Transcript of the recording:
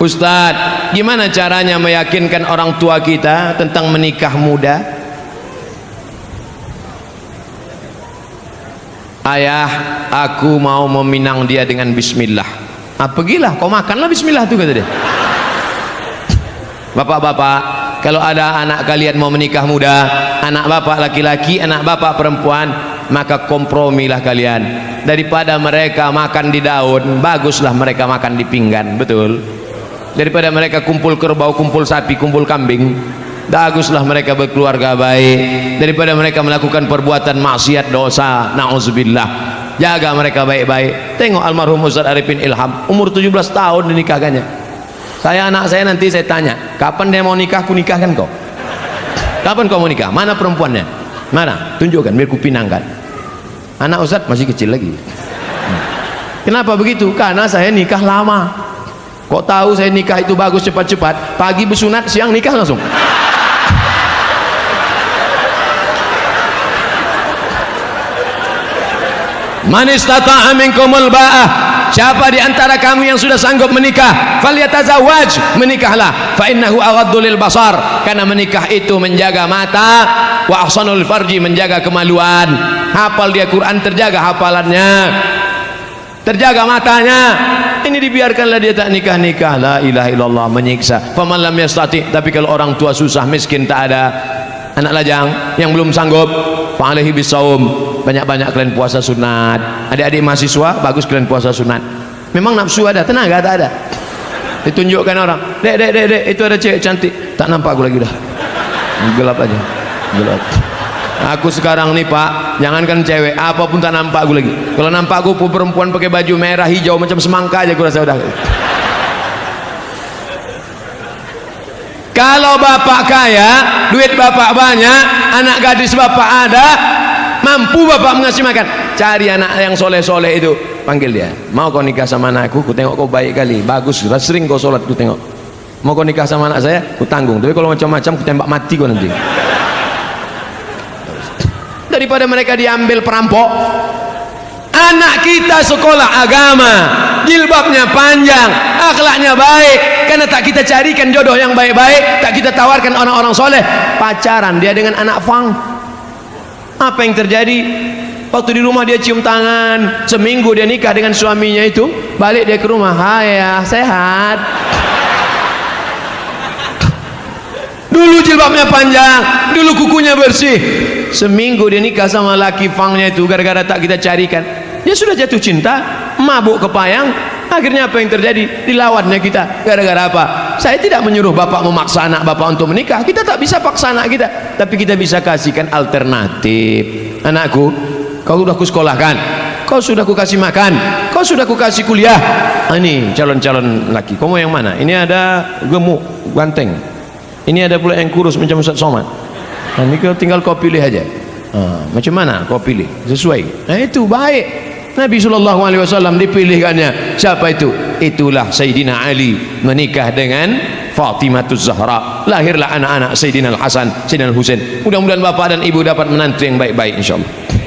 Ustadz gimana caranya meyakinkan orang tua kita tentang menikah muda? Ayah aku mau meminang dia dengan bismillah. Ah pergilah kau makanlah bismillah tu kata dia. Bapak-bapak kalau ada anak kalian mau menikah muda anak bapak laki-laki anak bapak perempuan maka kompromilah kalian. Daripada mereka makan di daun baguslah mereka makan di pinggan betul daripada mereka kumpul kerbau, kumpul sapi, kumpul kambing baguslah mereka berkeluarga baik. Daripada mereka melakukan perbuatan maksiat dosa na'udzubillah. Jaga mereka baik-baik. Tengok almarhum Ustaz Arifin Ilham umur 17 tahun dinikahkannya. Saya anak saya nanti saya tanya kapan dia mau nikah? Aku nikahkan kau. Kapan kau mau nikah? Mana perempuannya? Mana? Tunjukkan biar ku pinangkan. Anak Ustaz masih kecil lagi. Kenapa begitu? Karena saya nikah lama kok tahu saya nikah itu bagus cepat-cepat? Pagi bersunat siang nikah langsung. Man istata'a minkumul ba'ah siapa di antara kamu yang sudah sanggup menikah falyatazawwaj menikahlah. Fa innahu aghaddu lil basar. Karena menikah itu menjaga mata wa ahsanul farji menjaga kemaluan. Hafal dia Quran terjaga hafalannya. Terjaga matanya ini dibiarkanlah dia tak nikah-nikah. La ilaha illallah menyiksa. Faman lam yastati. Tapi kalau orang tua susah miskin tak ada. Anak lajang yang belum sanggup fa'alaihi bisawum banyak-banyak kalian puasa sunat. Adik-adik mahasiswa bagus kalian puasa sunat. Memang nafsu ada? Tenaga tak ada? Ditunjukkan orang. Dek dek dek dek itu ada cewek cantik. Tak nampak aku lagi dah. Gelap aja. Gelap aku sekarang nih pak jangankan cewek apa pun tak nampak aku lagi. Kalau nampak aku perempuan pakai baju merah hijau macam semangka aja aku rasa udah. Kalau bapak kaya duit bapak banyak anak gadis bapak ada mampu bapak mengasih makan. Cari anak yang soleh-soleh itu. Panggil dia mau kau nikah sama anakku? Ku tengok kau baik kali. Bagus sering kau sholat ku tengok. Mau kau nikah sama anak saya? Ku tanggung. Tapi kalau macam-macam ku tembak mati kau nanti daripada mereka diambil perampok. Anak kita sekolah agama jilbabnya panjang akhlaknya baik. Karena tak kita carikan jodoh yang baik-baik tak kita tawarkan orang-orang soleh. Pacaran dia dengan anak fang. Apa yang terjadi? Waktu di rumah dia cium tangan seminggu dia nikah dengan suaminya itu balik dia ke rumah. Hai ya sehat dulu jilbabnya panjang dulu kukunya bersih. Seminggu dia nikah sama laki fangnya itu gara-gara tak kita carikan. Dia sudah jatuh cinta mabuk kepayang. Akhirnya apa yang terjadi? Dilawannya kita. Gara-gara apa? Saya tidak menyuruh bapak memaksa anak bapak untuk menikah. Kita tak bisa paksa anak kita. Tapi kita bisa kasihkan alternatif. Anakku kau sudah ku sekolahkan kau sudah ku kasih makan. Kau sudah ku kasih kuliah. Ah, ini calon-calon laki. Kau mau yang mana? Ini ada gemuk ganteng ini ada pula yang kurus macam Ustaz Somad. Nah, ini tinggal kau pilih aja. Ah, macam mana kau pilih? Sesuai. Nah itu baik. Nabi wasallam dipilihkannya. Siapa itu? Itulah Sayyidina Ali menikah dengan Fatimah Zahra. Lahirlah anak-anak Sayyidina Al Hasan Sayyidina Al Husain mudah-mudahan bapak dan ibu dapat menantu yang baik-baik insyaallah